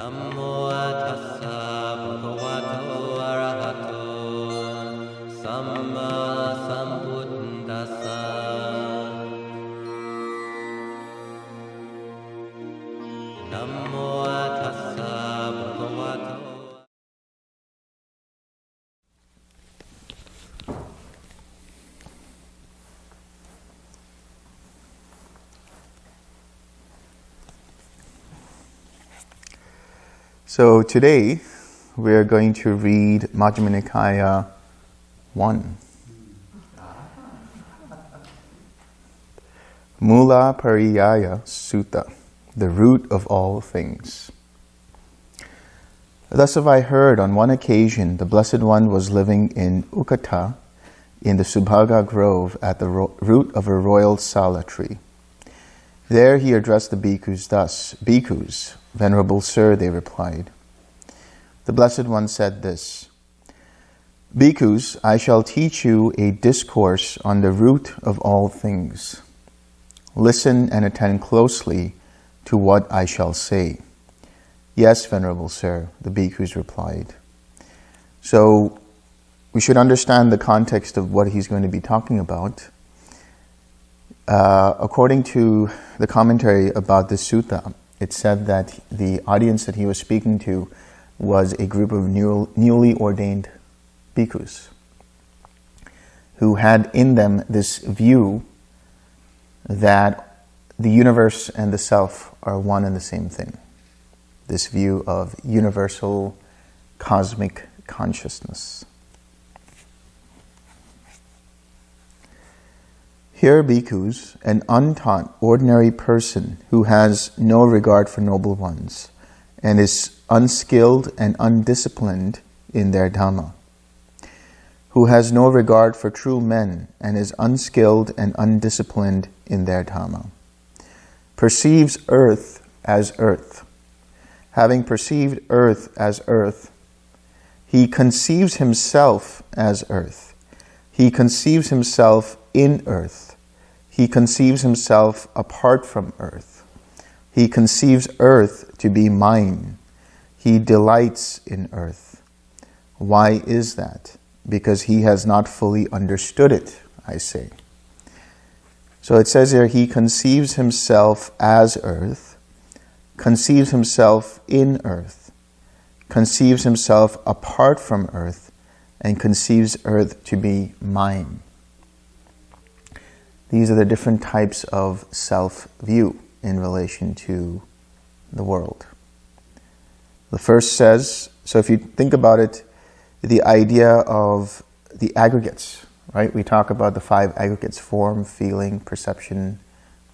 Namo Tassa Bhagavato Arahato Samma So today we are going to read Majjhima Nikaya 1. Mula Pariyaya Sutta, the root of all things. Thus have I heard on one occasion the Blessed One was living in Ukkattha in the Subhaga Grove at the ro- root of a royal sala tree. There he addressed the bhikkhus thus, Bhikkhus, Venerable Sir, they replied. The Blessed One said this, Bhikkhus, I shall teach you a discourse on the root of all things. Listen and attend closely to what I shall say. Yes, Venerable Sir, the bhikkhus replied. So, we should understand the context of what he's going to be talking about. Uh, according to the commentary about this sutta, it said that the audience that he was speaking to was a group of new, newly ordained bhikkhus who had in them this view that the universe and the self are one and the same thing. This view of universal cosmic consciousness. Here, bhikkhus, an untaught, ordinary person who has no regard for noble ones and is unskilled and undisciplined in their dhamma, who has no regard for true men and is unskilled and undisciplined in their dhamma, perceives earth as earth. Having perceived earth as earth, he conceives himself as earth. He conceives himself in earth. He conceives himself apart from earth. He conceives earth to be mine. He delights in earth. Why is that? Because he has not fully understood it, I say. So it says here, he conceives himself as earth, conceives himself in earth, conceives himself apart from earth, and conceives earth to be mine. These are the different types of self view in relation to the world. The first says, so if you think about it, the idea of the aggregates, right? We talk about the five aggregates form, feeling, perception,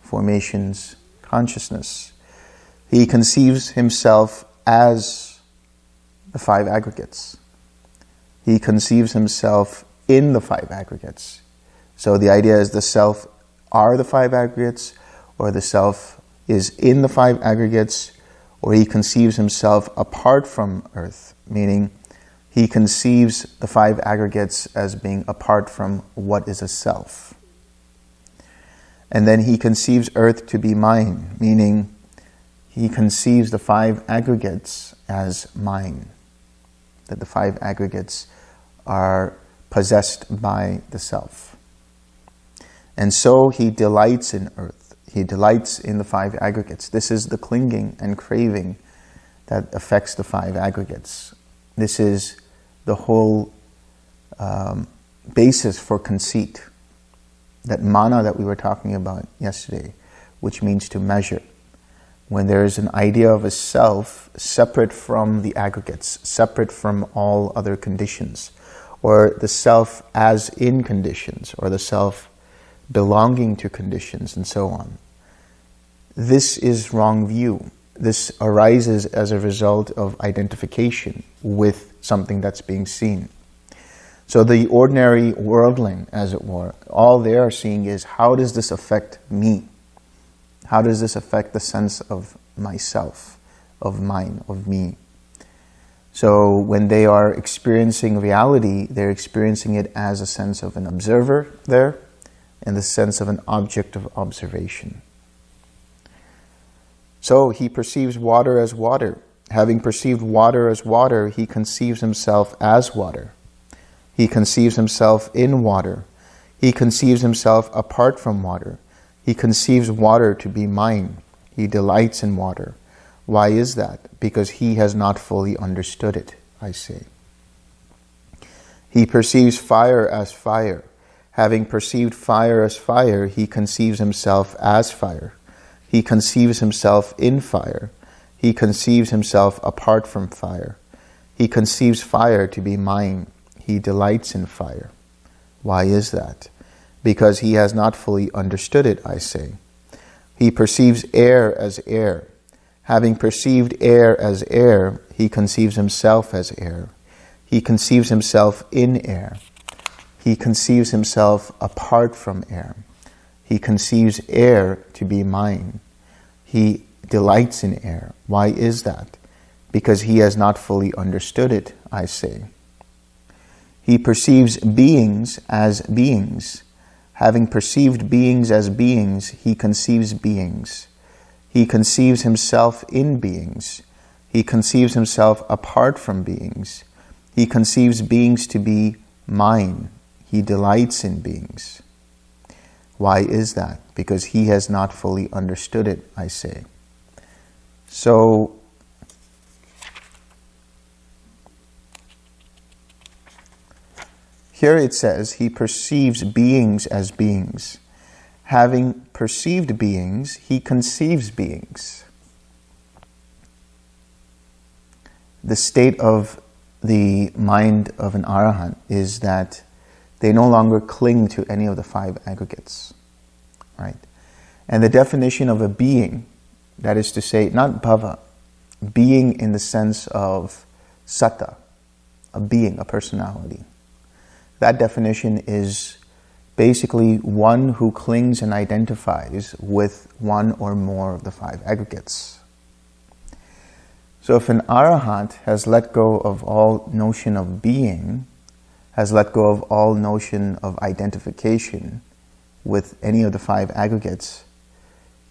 formations, consciousness. He conceives himself as the five aggregates. He conceives himself in the five aggregates. So the idea is the self are the five aggregates, or the self is in the five aggregates, or he conceives himself apart from earth, meaning he conceives the five aggregates as being apart from what is a self. And then he conceives earth to be mine, meaning he conceives the five aggregates as mine, that the five aggregates are possessed by the self. And so he delights in earth. He delights in the five aggregates. This is the clinging and craving that affects the five aggregates. This is the whole um, basis for conceit. That mana that we were talking about yesterday, which means to measure. When there is an idea of a self separate from the aggregates, separate from all other conditions, or the self as in conditions, or the self belonging to conditions, and so on. This is wrong view. This arises as a result of identification with something that's being seen. So the ordinary worldling, as it were, all they are seeing is how does this affect me? How does this affect the sense of myself, of mine, of me? So when they are experiencing reality, they're experiencing it as a sense of an observer there, and the sense of an object of observation. So he perceives water as water. Having perceived water as water, he conceives himself as water. He conceives himself in water. He conceives himself apart from water. He conceives water to be mine. He delights in water. Why is that? Because he has not fully understood it, I say. He perceives fire as fire. Having perceived fire as fire, he conceives himself as fire. He conceives himself in fire. He conceives himself apart from fire. He conceives fire to be mine. He delights in fire. Why is that? Because he has not fully understood it, I say. He perceives air as air. Having perceived air as air, he conceives himself as air. He conceives himself in air. He conceives himself apart from air. He conceives air to be mine. He delights in air. Why is that? Because he has not fully understood it, I say. He perceives beings as beings. Having perceived beings as beings, he conceives beings. He conceives himself in beings. He conceives himself apart from beings. He conceives beings to be mine. He delights in beings. Why is that? Because he has not fully understood it, I say. So, here it says, he perceives beings as beings. Having perceived beings, he conceives beings. The state of the mind of an arahant is that they no longer cling to any of the five aggregates, right? And the definition of a being, that is to say, not bhava, being in the sense of satta, a being, a personality. That definition is basically one who clings and identifies with one or more of the five aggregates. So if an arahant has let go of all notion of being, has let go of all notion of identification with any of the five aggregates,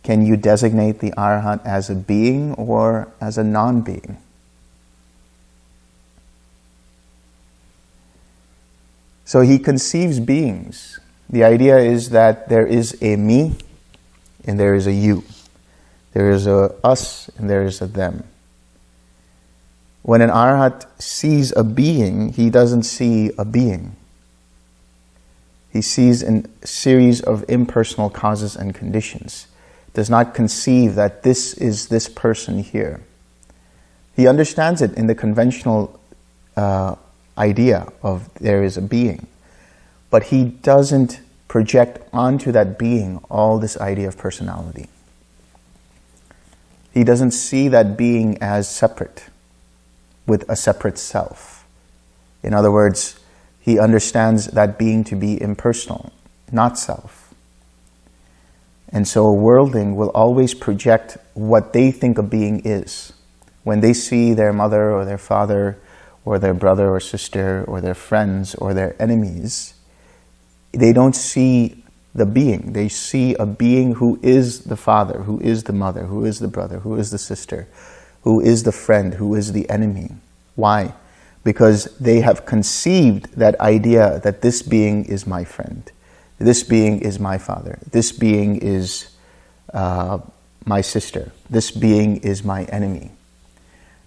can you designate the arahant as a being or as a non-being? So he conceives beings. The idea is that there is a me and there is a you. There is a us and there is a them. When an arhat sees a being, he doesn't see a being. He sees a series of impersonal causes and conditions. Does not conceive that this is this person here. He understands it in the conventional uh, idea of there is a being. But he doesn't project onto that being all this idea of personality. He doesn't see that being as separate with a separate self. In other words, he understands that being to be impersonal, not self. And so a worldling will always project what they think a being is. When they see their mother or their father or their brother or sister or their friends or their enemies, they don't see the being. They see a being who is the father, who is the mother, who is the brother, who is the sister, who is the friend, who is the enemy. Why? Because they have conceived that idea that this being is my friend, this being is my father, this being is uh, my sister, this being is my enemy.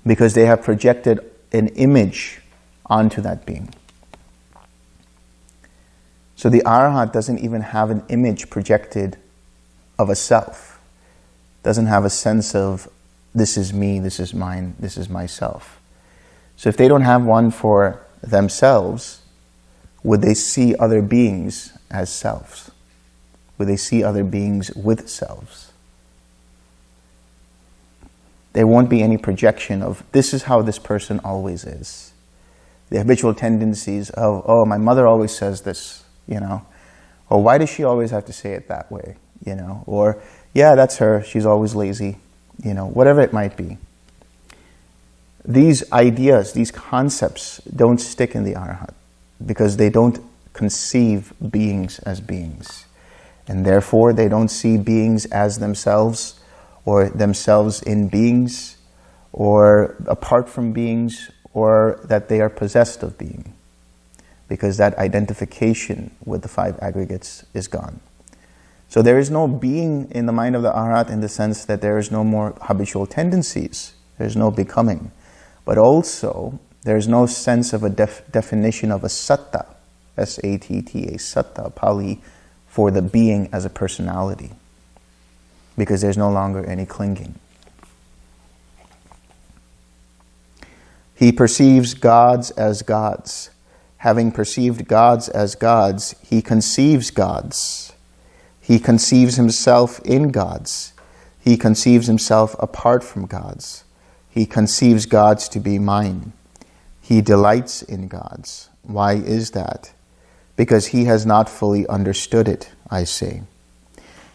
Because they have projected an image onto that being. So the arhat doesn't even have an image projected of a self, doesn't have a sense of this is me, this is mine, this is myself. So if they don't have one for themselves, would they see other beings as selves? Would they see other beings with selves? There won't be any projection of this is how this person always is. The habitual tendencies of, oh, my mother always says this, you know, or why does she always have to say it that way, you know, or yeah, that's her, she's always lazy, you know, whatever it might be. These ideas, these concepts don't stick in the arhat because they don't conceive beings as beings. And therefore, they don't see beings as themselves or themselves in beings or apart from beings, or that they are possessed of being, because that identification with the five aggregates is gone. So there is no being in the mind of the Arhat in the sense that there is no more habitual tendencies. There's no becoming. But also, there's no sense of a def definition of a satta, S-A-T-T-A, satta, Pali, for the being as a personality. Because there's no longer any clinging. He perceives gods as gods. Having perceived gods as gods, he conceives gods. He conceives himself in gods. He conceives himself apart from gods. He conceives gods to be mine. He delights in gods. Why is that? Because he has not fully understood it, I say.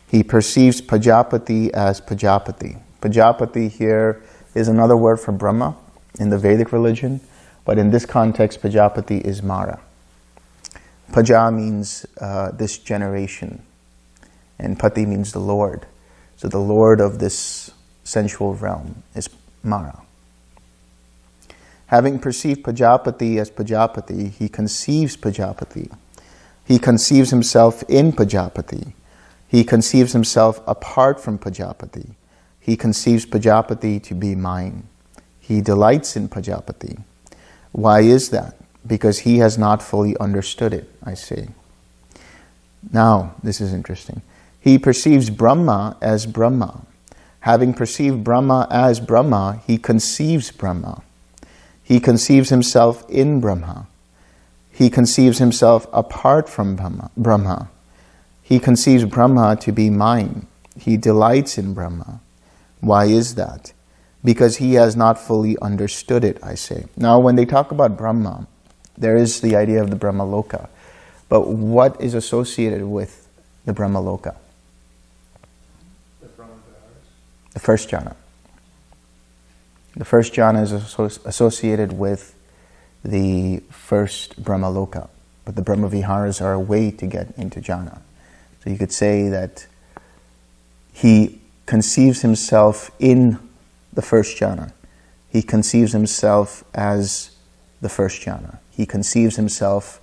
He perceives Pajapati as Pajapati. Pajapati here is another word for Brahma in the Vedic religion, but in this context, Pajapati is Mara. Paja means uh, this generation, and Pati means the Lord. So the Lord of this sensual realm is Mara. Having perceived Pajapati as Pajapati, he conceives Pajapati. He conceives himself in Pajapati. He conceives himself apart from Pajapati. He conceives Pajapati to be mine. He delights in Pajapati. Why is that? Because he has not fully understood it, I say. Now, this is interesting. He perceives Brahma as Brahma. Having perceived Brahma as Brahma, he conceives Brahma. He conceives himself in Brahma. He conceives himself apart from Brahma. He conceives Brahma to be mine. He delights in Brahma. Why is that? because he has not fully understood it, I say. Now, when they talk about Brahma, there is the idea of the Brahma Loka. But what is associated with the Brahma Loka? The Brahma The first jhana. The first jhana is associated with the first Brahma Loka. But the Brahma Viharas are a way to get into jhana. So you could say that he conceives himself in the first jhana. He conceives himself as the first jhana. He conceives himself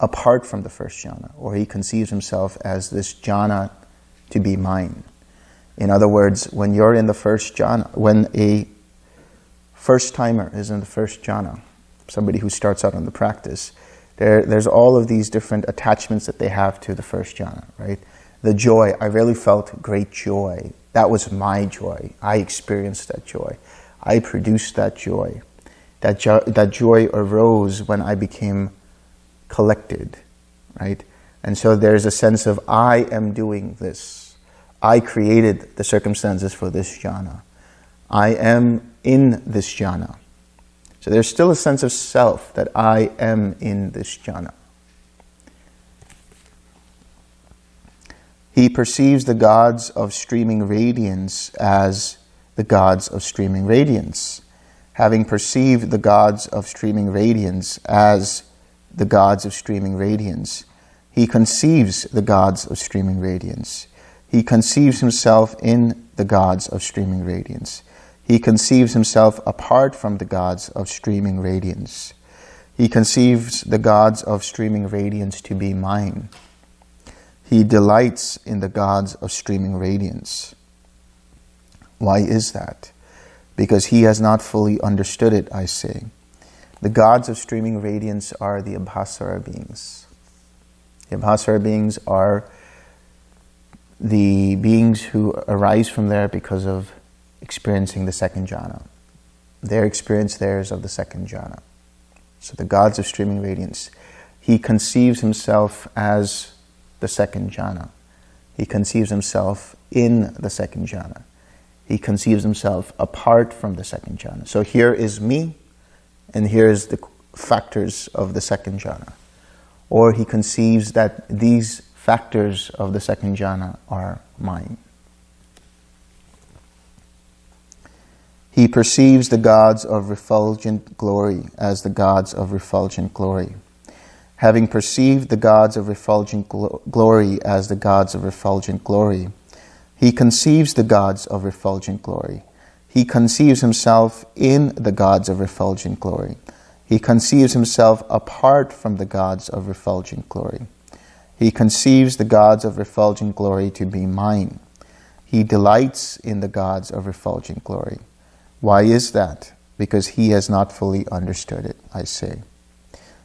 apart from the first jhana, or he conceives himself as this jhana to be mine. In other words, when you're in the first jhana, when a first timer is in the first jhana, somebody who starts out on the practice, there, there's all of these different attachments that they have to the first jhana, right? The joy, I really felt great joy that was my joy. I experienced that joy. I produced that joy. That, jo that joy arose when I became collected, right? And so there's a sense of, I am doing this. I created the circumstances for this jhana. I am in this jhana. So there's still a sense of self that I am in this jhana. He perceives the gods of streaming radiance as the gods of streaming radiance. Having perceived the gods of streaming radiance as the gods of streaming radiance, he conceives the gods of streaming radiance. He conceives himself in the gods of streaming radiance. He conceives himself apart from the gods of streaming radiance. He conceives the gods of streaming radiance to be mine. He delights in the gods of streaming radiance. Why is that? Because he has not fully understood it, I say. The gods of streaming radiance are the Abhasara beings. The Abhasara beings are the beings who arise from there because of experiencing the second jhana. Their experience there is of the second jhana. So the gods of streaming radiance. He conceives himself as the second jhana. He conceives himself in the second jhana. He conceives himself apart from the second jhana. So here is me, and here is the factors of the second jhana. Or he conceives that these factors of the second jhana are mine. He perceives the gods of refulgent glory as the gods of refulgent glory having perceived the gods of refulgent gl glory as the gods of refulgent glory, he conceives the gods of refulgent glory. He conceives himself in the gods of refulgent glory. He conceives himself apart from the gods of refulgent glory. He conceives the gods of refulgent glory to be mine. He delights in the gods of refulgent glory. Why is that? Because he has not fully understood it, I say.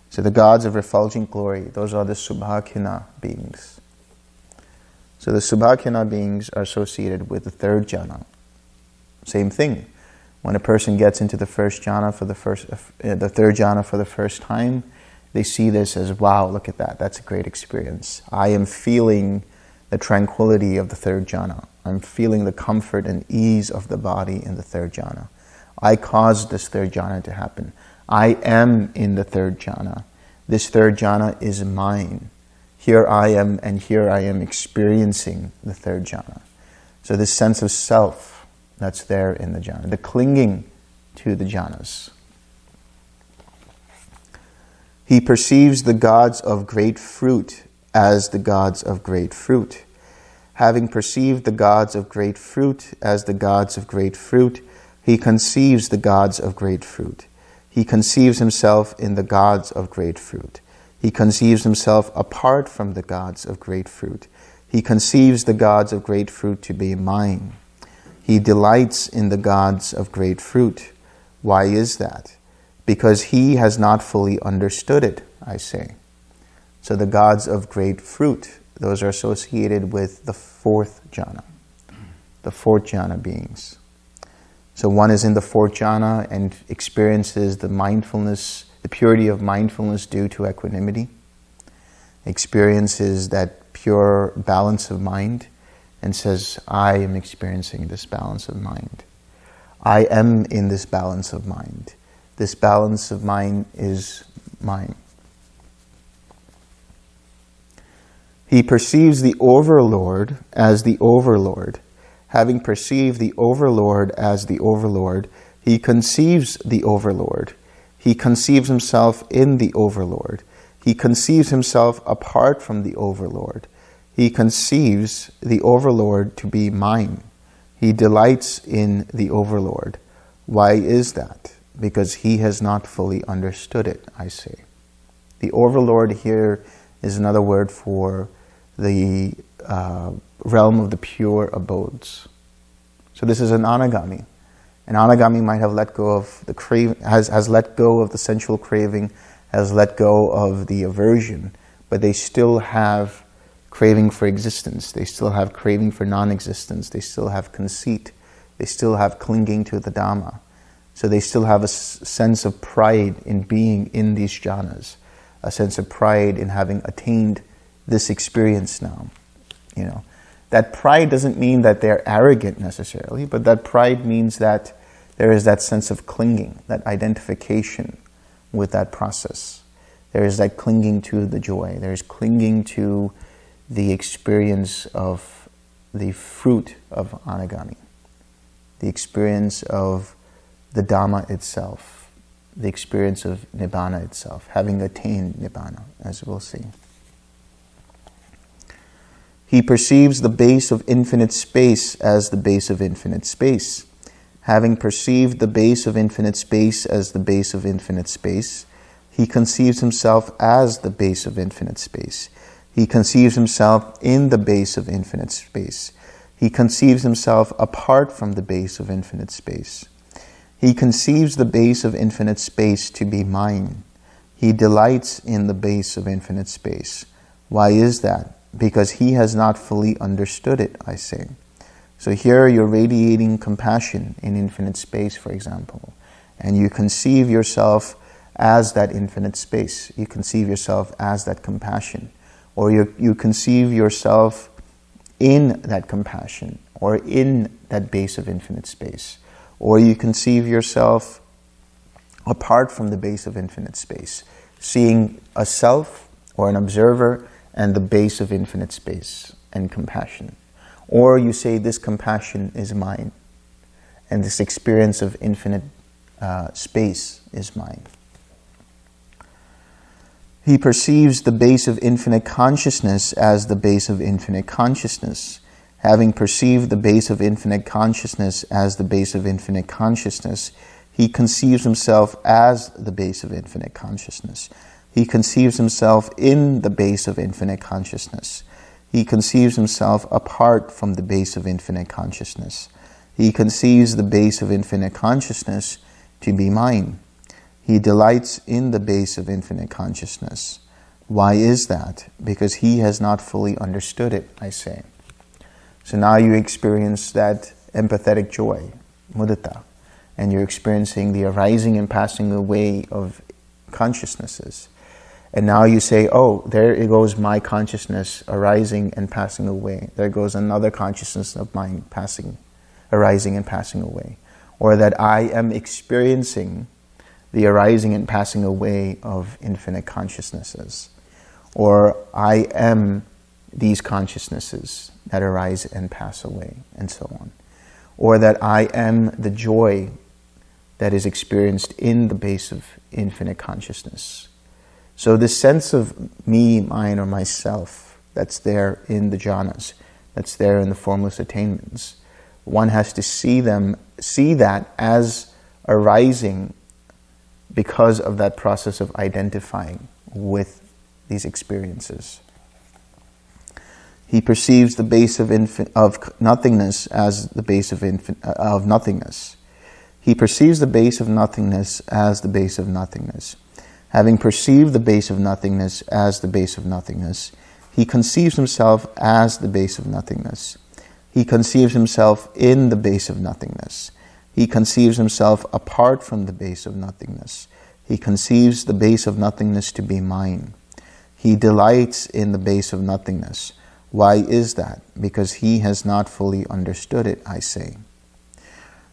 So the gods of refulgent glory, those are the Subhakinha beings. So the Subhakinha beings are associated with the third jhana. Same thing. When a person gets into the first jhana for the first, uh, the third jhana for the first time, they see this as, wow, look at that. That's a great experience. I am feeling the tranquility of the third jhana. I'm feeling the comfort and ease of the body in the third jhana. I caused this third jhana to happen. I am in the third jhana. This third jhana is mine. Here I am and here I am experiencing the third jhana. So this sense of self that's there in the jhana, the clinging to the jhanas. He perceives the gods of great fruit as the gods of great fruit. Having perceived the gods of great fruit as the gods of great fruit, he conceives the gods of great fruit. He conceives himself in the gods of great fruit. He conceives himself apart from the gods of great fruit. He conceives the gods of great fruit to be mine. He delights in the gods of great fruit. Why is that? Because he has not fully understood it, I say. So the gods of great fruit, those are associated with the fourth jhana, the fourth jhana beings. So one is in the fourth jhana and experiences the mindfulness, the purity of mindfulness due to equanimity, experiences that pure balance of mind and says, I am experiencing this balance of mind. I am in this balance of mind. This balance of mind is mine. He perceives the overlord as the overlord having perceived the overlord as the overlord, he conceives the overlord. He conceives himself in the overlord. He conceives himself apart from the overlord. He conceives the overlord to be mine. He delights in the overlord. Why is that? Because he has not fully understood it, I say. The overlord here is another word for the uh, realm of the pure abodes. So this is an anagami. An anagami might have let go of the crave, has, has let go of the sensual craving, has let go of the aversion, but they still have craving for existence. They still have craving for non-existence. They still have conceit. They still have clinging to the Dhamma. So they still have a sense of pride in being in these jhanas, a sense of pride in having attained this experience now. You know, that pride doesn't mean that they're arrogant necessarily, but that pride means that there is that sense of clinging, that identification with that process. There is that clinging to the joy. There is clinging to the experience of the fruit of anagami, the experience of the Dhamma itself, the experience of Nibbana itself, having attained Nibbana, as we'll see. He perceives the base of infinite space as the base of infinite space. Having perceived the base of infinite space as the base of infinite space, he conceives himself as the base of infinite space. He conceives himself in the base of infinite space. He conceives himself apart from the base of infinite space. He conceives the base of infinite space to be mine. He delights in the base of infinite space. Why is that? because he has not fully understood it, I say. So here you're radiating compassion in infinite space, for example, and you conceive yourself as that infinite space. You conceive yourself as that compassion, or you, you conceive yourself in that compassion, or in that base of infinite space, or you conceive yourself apart from the base of infinite space, seeing a self or an observer and the base of infinite space and compassion. Or you say this compassion is mine and this experience of infinite uh, space is mine. He perceives the base of infinite consciousness as the base of infinite consciousness. Having perceived the base of infinite consciousness as the base of infinite consciousness, he conceives himself as the base of infinite consciousness. He conceives himself in the base of infinite consciousness. He conceives himself apart from the base of infinite consciousness. He conceives the base of infinite consciousness to be mine. He delights in the base of infinite consciousness. Why is that? Because he has not fully understood it, I say. So now you experience that empathetic joy, mudita, and you're experiencing the arising and passing away of consciousnesses. And now you say, oh, there it goes my consciousness arising and passing away. There goes another consciousness of mine passing, arising and passing away. Or that I am experiencing the arising and passing away of infinite consciousnesses. Or I am these consciousnesses that arise and pass away, and so on. Or that I am the joy that is experienced in the base of infinite consciousness. So this sense of me, mine, or myself that's there in the jhanas, that's there in the formless attainments, one has to see them, see that as arising because of that process of identifying with these experiences. He perceives the base of, of nothingness as the base of, of nothingness. He perceives the base of nothingness as the base of nothingness. Having perceived the base of nothingness as the base of nothingness, he conceives himself as the base of nothingness. He conceives himself in the base of nothingness. He conceives himself apart from the base of nothingness. He conceives the base of nothingness to be mine. He delights in the base of nothingness. Why is that? Because he has not fully understood it, I say.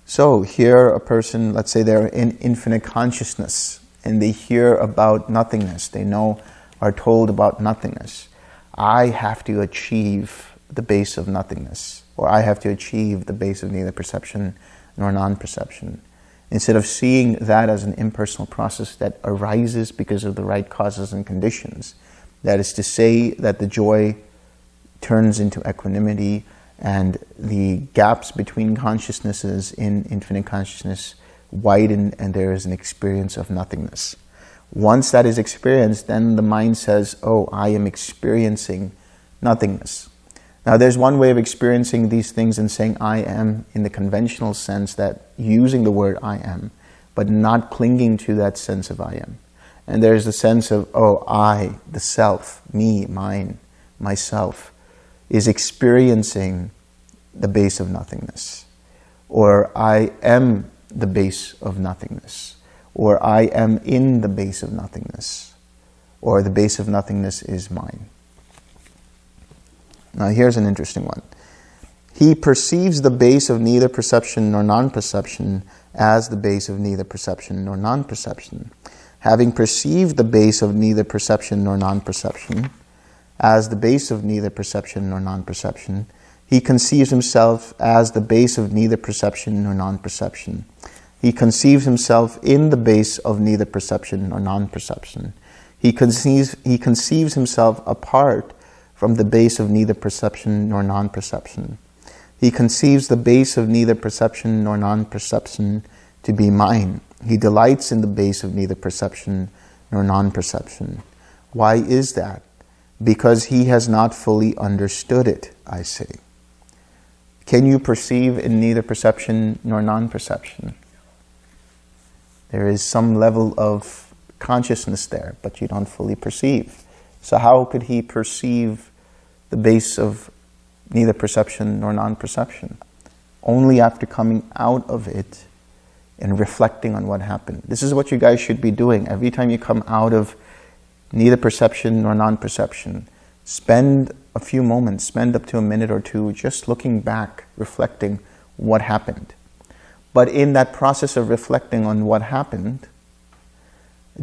So here a person, let's say they're in infinite consciousness and they hear about nothingness. They know, are told about nothingness. I have to achieve the base of nothingness or I have to achieve the base of neither perception nor non-perception. Instead of seeing that as an impersonal process that arises because of the right causes and conditions, that is to say that the joy turns into equanimity and the gaps between consciousnesses in infinite consciousness widen and there is an experience of nothingness. Once that is experienced, then the mind says, oh, I am experiencing nothingness. Now there's one way of experiencing these things and saying I am in the conventional sense that using the word I am, but not clinging to that sense of I am. And there's the sense of, oh, I, the self, me, mine, myself, is experiencing the base of nothingness. Or I am the base of nothingness. Or I am in the base of nothingness. Or the base of nothingness is mine. Now here's an interesting one. He perceives the base of neither perception nor non-perception as the base of neither perception nor non-perception. Having perceived the base of neither perception nor non-perception as the base of neither perception nor non-perception, he conceives himself as the base of neither perception nor non-perception. He conceives himself in the base of neither perception nor non-perception. He conceives, he conceives himself apart from the base of neither perception nor non-perception. He conceives the base of neither perception nor non-perception to be mine. He delights in the base of neither perception nor non-perception. Why is that? Because he has not fully understood it, I say. Can you perceive in neither perception nor non-perception? There is some level of consciousness there, but you don't fully perceive. So how could he perceive the base of neither perception nor non-perception? Only after coming out of it and reflecting on what happened. This is what you guys should be doing. Every time you come out of neither perception nor non-perception, spend a few moments, spend up to a minute or two just looking back, reflecting what happened. But in that process of reflecting on what happened,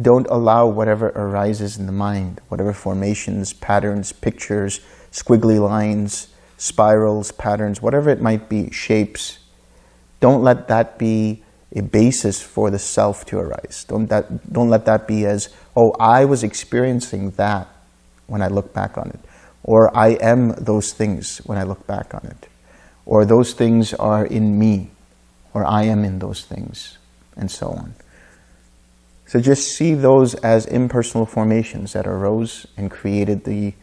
don't allow whatever arises in the mind, whatever formations, patterns, pictures, squiggly lines, spirals, patterns, whatever it might be, shapes. Don't let that be a basis for the self to arise. Don't, that, don't let that be as, oh, I was experiencing that when I look back on it. Or I am those things when I look back on it. or those things are in me, or I am in those things, and so on. So just see those as impersonal formations that arose and created the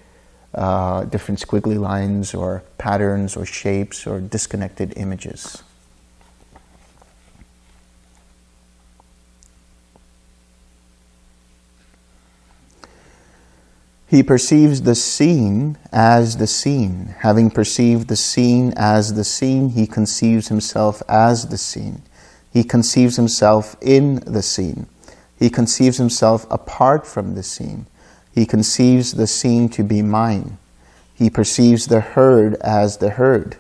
uh, different squiggly lines or patterns or shapes or disconnected images. He perceives the seen as the seen. Having perceived the seen as the seen, he conceives himself as the seen. He conceives himself in the seen. He conceives himself apart from the seen. He conceives the seen to be mine. He perceives the heard as the heard.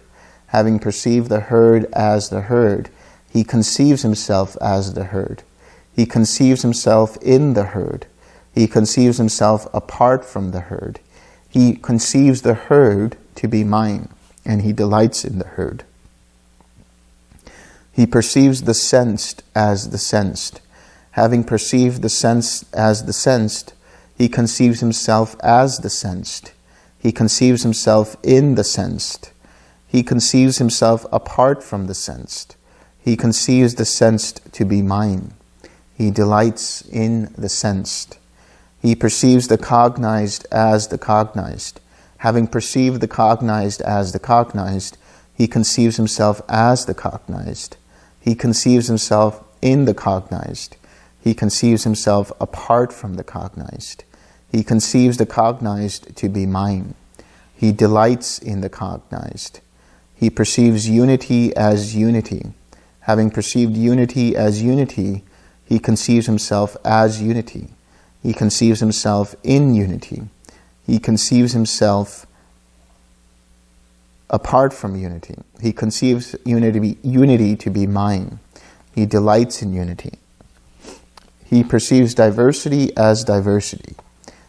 Having perceived the heard as the heard, he conceives himself as the heard. He conceives himself in the heard. He conceives himself apart from the heard. He conceives the heard to be mine, and he delights in the heard. He perceives the sensed as the sensed. Having perceived the sense as the sensed, he conceives himself as the sensed. He conceives himself in the sensed. He conceives himself apart from the sensed. He conceives the sensed to be mine. He delights in the sensed. He perceives the cognized as the cognized. Having perceived the cognized as the cognized, he conceives himself as the cognized. He conceives himself in the cognized. He conceives himself apart from the cognized. He conceives the cognized to be mine. He delights in the cognized. He perceives unity as unity. Having perceived unity as unity, he conceives himself as unity. He conceives himself in unity. He conceives himself apart from unity. He conceives unity, unity to be mine. He delights in unity. He perceives diversity as diversity.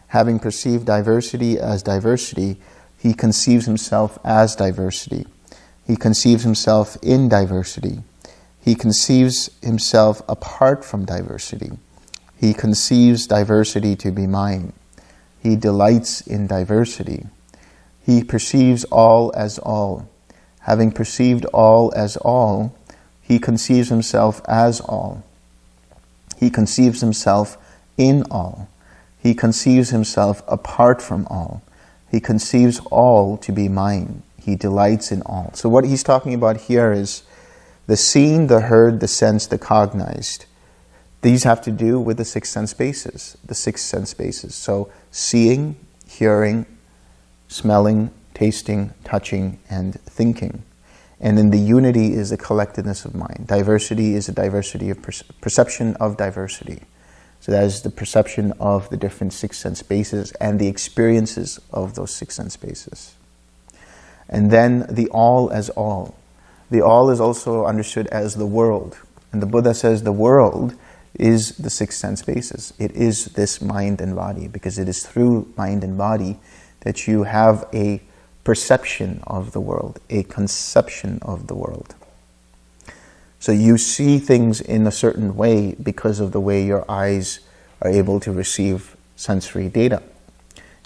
Having perceived diversity as diversity, he conceives himself as diversity. He conceives himself in diversity. He conceives himself apart from diversity. He conceives diversity to be mine. He delights in diversity. He perceives all as all. Having perceived all as all, he conceives himself as all. He conceives himself in all. He conceives himself apart from all. He conceives all to be mine. He delights in all. So what he's talking about here is the seen, the heard, the sensed, the cognized. These have to do with the six sense bases, the six sense bases. So seeing, hearing, smelling, tasting, touching, and thinking. And then the unity is the collectedness of mind. Diversity is a diversity of perception of diversity. So that is the perception of the different six sense bases and the experiences of those six sense bases. And then the all as all. The all is also understood as the world. And the Buddha says the world is the six sense basis. It is this mind and body because it is through mind and body that you have a perception of the world, a conception of the world. So you see things in a certain way because of the way your eyes are able to receive sensory data.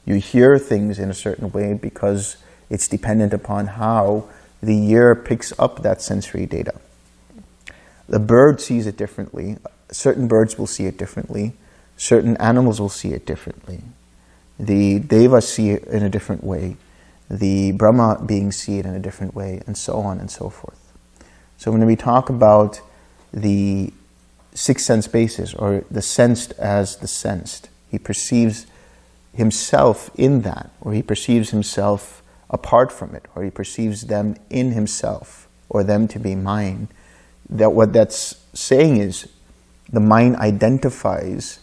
You hear things in a certain way because it's dependent upon how the ear picks up that sensory data. The bird sees it differently certain birds will see it differently. Certain animals will see it differently. The devas see it in a different way. The Brahma beings see it in a different way, and so on and so forth. So when we talk about the six sense bases, or the sensed as the sensed, he perceives himself in that, or he perceives himself apart from it, or he perceives them in himself, or them to be mine, that what that's saying is the mind identifies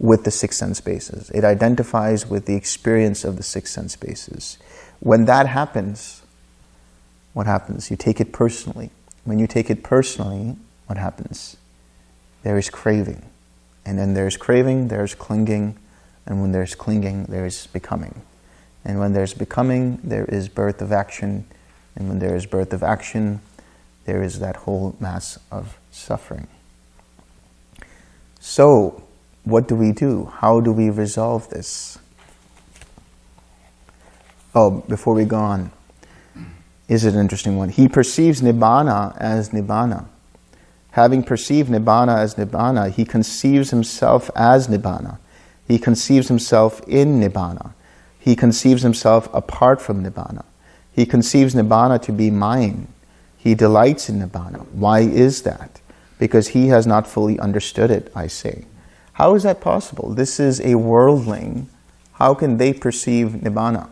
with the six sense bases. It identifies with the experience of the six sense bases. When that happens, what happens? You take it personally. When you take it personally, what happens? There is craving. And then there's craving, there's clinging, and when there's clinging, there's becoming. And when there's becoming, there is birth of action, and when there is birth of action, there is that whole mass of suffering. So, what do we do? How do we resolve this? Oh, before we go on, is it an interesting one. He perceives Nibbana as Nibbana. Having perceived Nibbana as Nibbana, he conceives himself as Nibbana. He conceives himself in Nibbana. He conceives himself apart from Nibbana. He conceives Nibbana to be mine. He delights in Nibbana. Why is that? Because he has not fully understood it, I say. How is that possible? This is a worldling. How can they perceive Nibbana?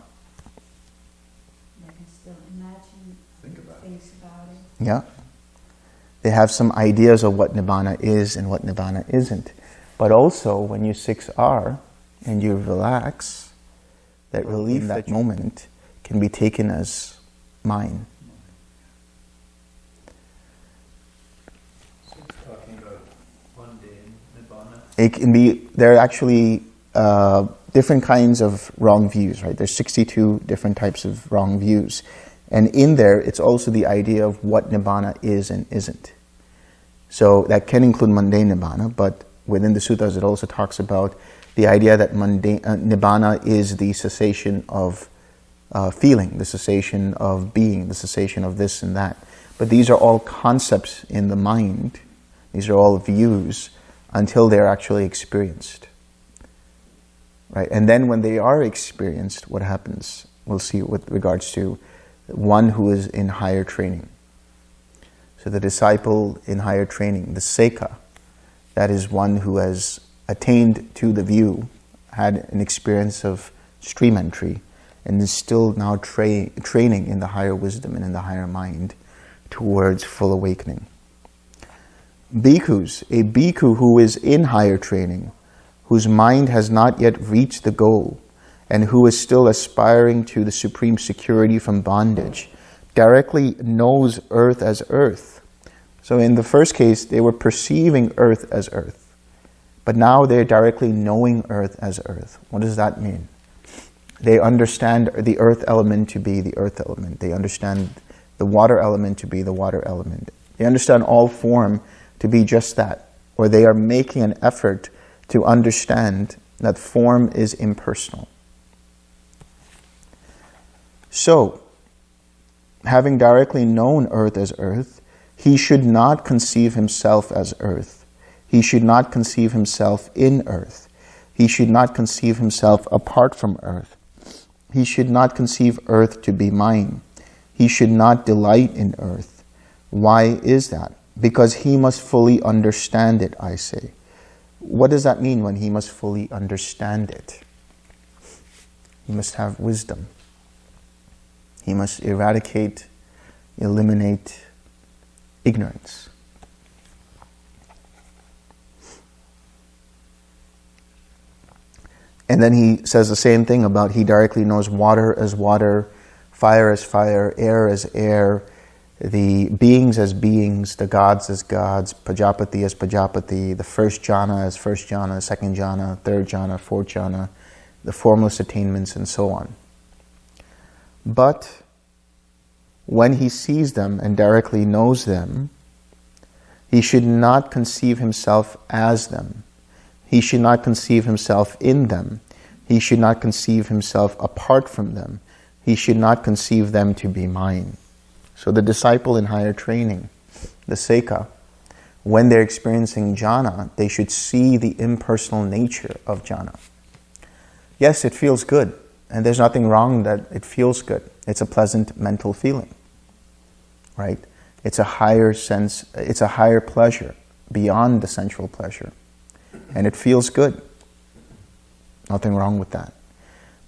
They can still imagine Think about it. things about it. Yeah. They have some ideas of what Nibbana is and what Nibbana isn't. But also, when you 6R and you relax, that relief, that moment, can be taken as mine. So it's talking about mundane nibbana. It can be, there are actually uh, different kinds of wrong views, right? There's 62 different types of wrong views. And in there, it's also the idea of what Nibbana is and isn't. So that can include mundane Nibbana, but within the sutras, it also talks about the idea that mundane, uh, Nibbana is the cessation of uh, feeling, the cessation of being, the cessation of this and that. But these are all concepts in the mind. These are all views until they're actually experienced. Right? And then when they are experienced, what happens? We'll see with regards to one who is in higher training. So the disciple in higher training, the Sekha, that is one who has attained to the view, had an experience of stream entry, and is still now tra- training in the higher wisdom and in the higher mind towards full awakening. Bhikkhus, a bhikkhu who is in higher training, whose mind has not yet reached the goal, and who is still aspiring to the supreme security from bondage, directly knows earth as earth. So in the first case, they were perceiving earth as earth. But now they're directly knowing earth as earth. What does that mean? They understand the earth element to be the earth element. They understand the water element to be the water element. They understand all form to be just that. Or they are making an effort to understand that form is impersonal. So, having directly known earth as earth, he should not conceive himself as earth. He should not conceive himself in earth. He should not conceive himself apart from earth. He should not conceive earth to be mine. He should not delight in earth. Why is that? Because he must fully understand it, I say. What does that mean when he must fully understand it? He must have wisdom. He must eradicate, eliminate ignorance. And then he says the same thing about he directly knows water as water, fire as fire, air as air, the beings as beings, the gods as gods, Pajapati as Pajapati, the first jhana as first jhana, second jhana, third jhana, fourth jhana, the formless attainments, and so on. But when he sees them and directly knows them, he should not conceive himself as them. He should not conceive himself in them. He should not conceive himself apart from them. He should not conceive them to be mine. So the disciple in higher training, the Sekha, when they're experiencing jhana, they should see the impersonal nature of jhana. Yes, it feels good, and there's nothing wrong that it feels good. It's a pleasant mental feeling, right? It's a higher sense, it's a higher pleasure beyond the sensual pleasure. And it feels good. Nothing wrong with that.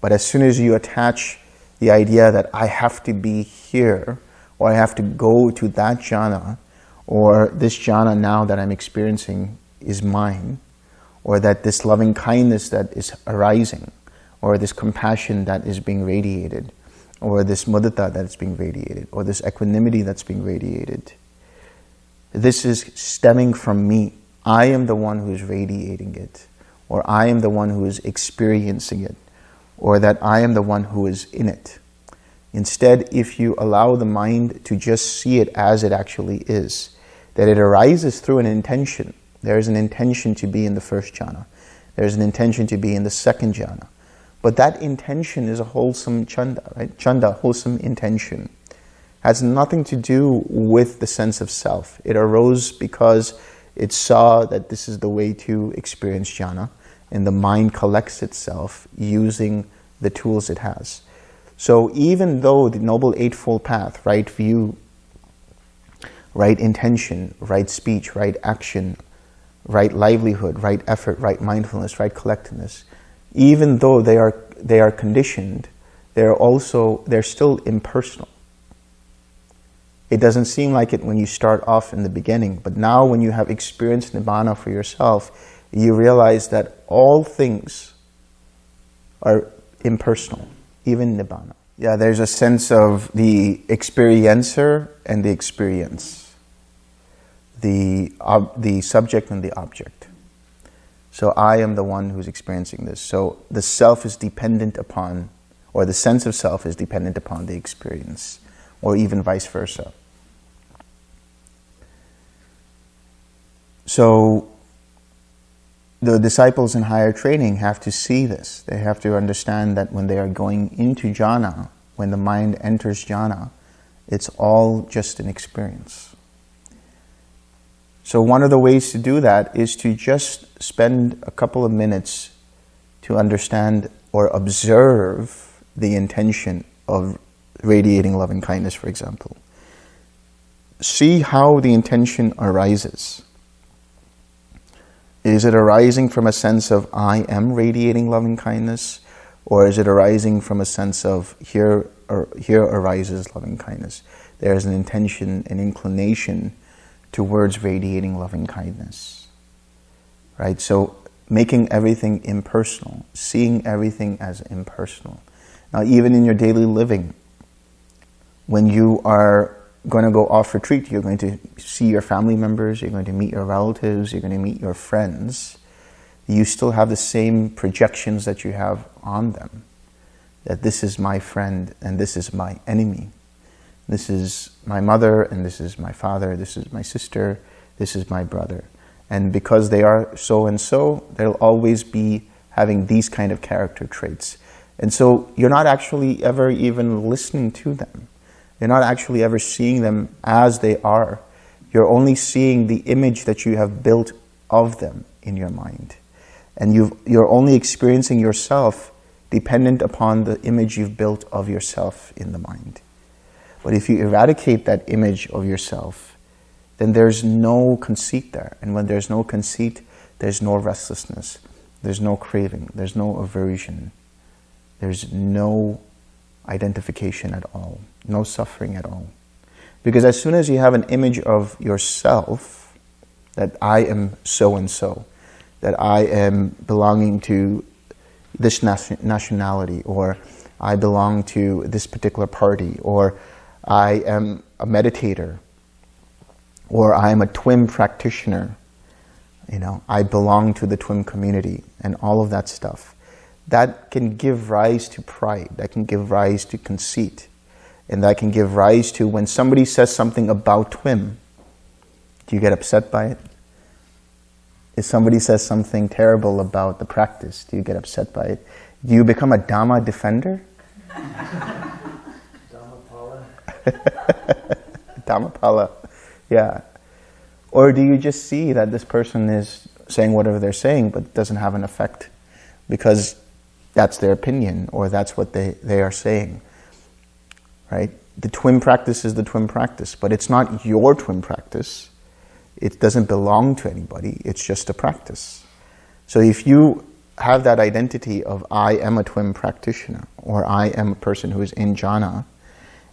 But as soon as you attach the idea that I have to be here, or I have to go to that jhana, or this jhana now that I'm experiencing is mine, or that this loving kindness that is arising, or this compassion that is being radiated, or this mudita that is being radiated, or this equanimity that's being radiated. This is stemming from me. I am the one who is radiating it, or I am the one who is experiencing it, or that I am the one who is in it. Instead, if you allow the mind to just see it as it actually is, that it arises through an intention. There is an intention to be in the first jhana. There is an intention to be in the second jhana. But that intention is a wholesome chanda, right? Chanda, wholesome intention. has nothing to do with the sense of self. It arose because it saw that this is the way to experience jhana, and the mind collects itself using the tools it has. So even though the Noble Eightfold Path, right view, right intention, right speech, right action, right livelihood, right effort, right mindfulness, right collectedness, even though they are, they are conditioned, they're also, they're still impersonal. It doesn't seem like it when you start off in the beginning, but now when you have experienced Nibbana for yourself, you realize that all things are impersonal, even Nibbana. Yeah, there's a sense of the experiencer and the experience, the, the subject and the object. So I am the one who's experiencing this. So the self is dependent upon, or the sense of self is dependent upon the experience, or even vice versa. So the disciples in higher training have to see this. They have to understand that when they are going into jhana, when the mind enters jhana, it's all just an experience. So one of the ways to do that is to just spend a couple of minutes to understand or observe the intention of radiating loving kindness, for example. See how the intention arises. Is it arising from a sense of I am radiating loving kindness? Or is it arising from a sense of here, or here arises loving kindness? There is an intention, an inclination towards radiating loving kindness. Right? So making everything impersonal, seeing everything as impersonal. Now even in your daily living, when you are going to go off retreat, you're going to see your family members, you're going to meet your relatives, you're going to meet your friends, you still have the same projections that you have on them. That this is my friend and this is my enemy. This is my mother and this is my father, this is my sister, this is my brother. And because they are so and so, they'll always be having these kind of character traits. And so you're not actually ever even listening to them. You're not actually ever seeing them as they are. You're only seeing the image that you have built of them in your mind. And you you're only experiencing yourself dependent upon the image you've built of yourself in the mind. But if you eradicate that image of yourself, then there's no conceit there. And when there's no conceit, there's no restlessness. There's no craving. There's no aversion. There's no identification at all, no suffering at all. Because as soon as you have an image of yourself, that I am so-and-so, that I am belonging to this nationality, or I belong to this particular party, or I am a meditator, or I am a TWIM practitioner, you know, I belong to the TWIM community, and all of that stuff that can give rise to pride, that can give rise to conceit, and that can give rise to when somebody says something about TWIM, do you get upset by it? If somebody says something terrible about the practice, do you get upset by it? Do you become a Dhamma defender? Dhammapala. Dhammapala, yeah. Or do you just see that this person is saying whatever they're saying but doesn't have an effect because that's their opinion or that's what they, they are saying, right? The TWIM practice is the TWIM practice, but it's not your TWIM practice. It doesn't belong to anybody. It's just a practice. So if you have that identity of I am a TWIM practitioner or I am a person who is in jhana,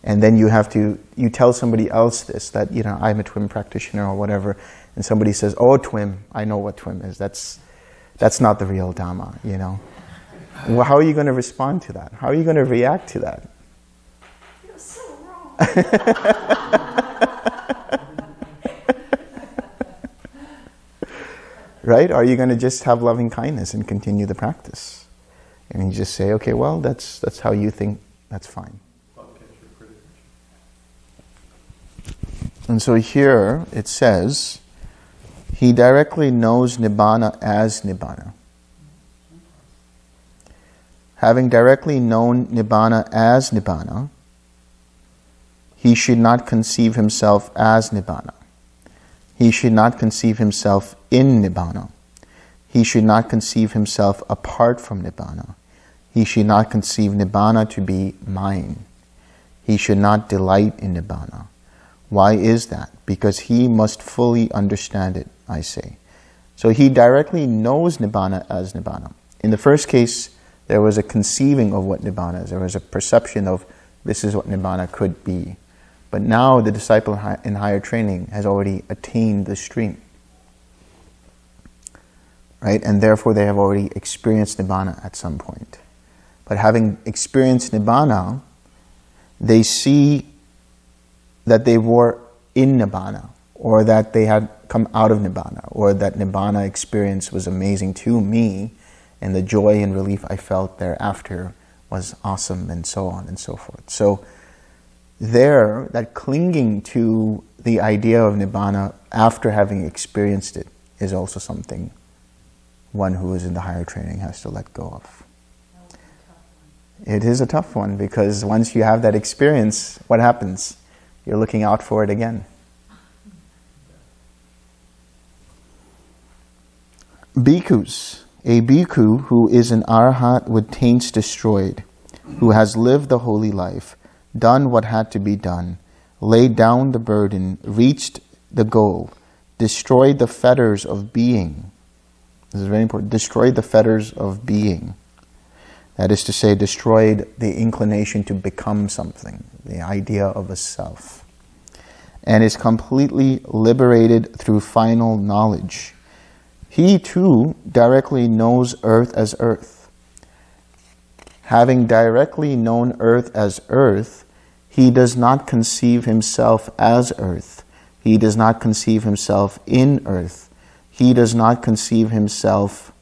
and then you have to, you tell somebody else this, that, you know, I'm a TWIM practitioner or whatever, and somebody says, oh, TWIM, I know what TWIM is. That's, that's not the real Dhamma, you know. Well, how are you going to respond to that? How are you going to react to that? You're so wrong. right? Are you going to just have loving kindness and continue the practice? And you just say, okay, well, that's, that's how you think, that's fine. And so here it says, he directly knows Nibbana as Nibbana. Having directly known Nibbana as Nibbana, he should not conceive himself as Nibbana. He should not conceive himself in Nibbana. He should not conceive himself apart from Nibbana. He should not conceive Nibbana to be mine. He should not delight in Nibbana. Why is that? Because he must fully understand it, I say. So he directly knows Nibbana as Nibbana. In the first case, there was a conceiving of what Nibbana is. There was a perception of this is what Nibbana could be. But now the disciple in higher training has already attained the stream. Right? And therefore they have already experienced Nibbana at some point. But having experienced Nibbana, they see that they were in Nibbana, or that they had come out of Nibbana, or that Nibbana experience was amazing to me, and the joy and relief I felt thereafter was awesome, and so on and so forth. So there, that clinging to the idea of Nibbana after having experienced it is also something one who is in the higher training has to let go of. It is a tough one because once you have that experience, what happens? You're looking out for it again. Bhikkhus. A bhikkhu who is an arhat with taints destroyed, who has lived the holy life, done what had to be done, laid down the burden, reached the goal, destroyed the fetters of being. This is very important. Destroyed the fetters of being. That is to say, destroyed the inclination to become something, the idea of a self. And is completely liberated through final knowledge. He too directly knows earth as earth. Having directly known earth as earth, he does not conceive himself as earth. He does not conceive himself in earth. He does not conceive himself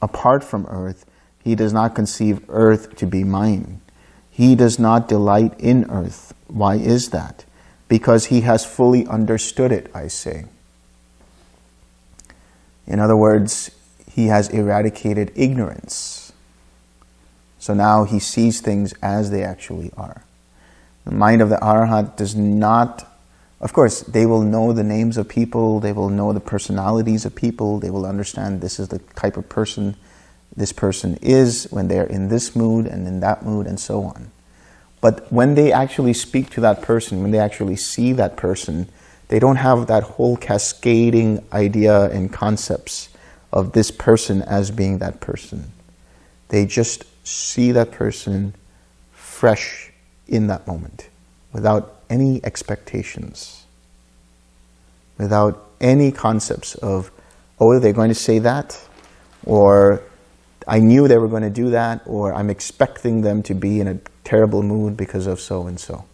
apart from earth he does not conceive earth to be mine. He does not delight in earth. Why is that? Because he has fully understood it, I say. In other words, he has eradicated ignorance. So now he sees things as they actually are. The mind of the Arhat does not, of course, they will know the names of people, they will know the personalities of people, they will understand this is the type of person this person is, when they're in this mood and in that mood and so on. But when they actually speak to that person, when they actually see that person, they don't have that whole cascading idea and concepts of this person as being that person. They just see that person fresh in that moment, without any expectations, without any concepts of, oh, they're going to say that, or I knew they were going to do that, or I'm expecting them to be in a terrible mood because of so and so.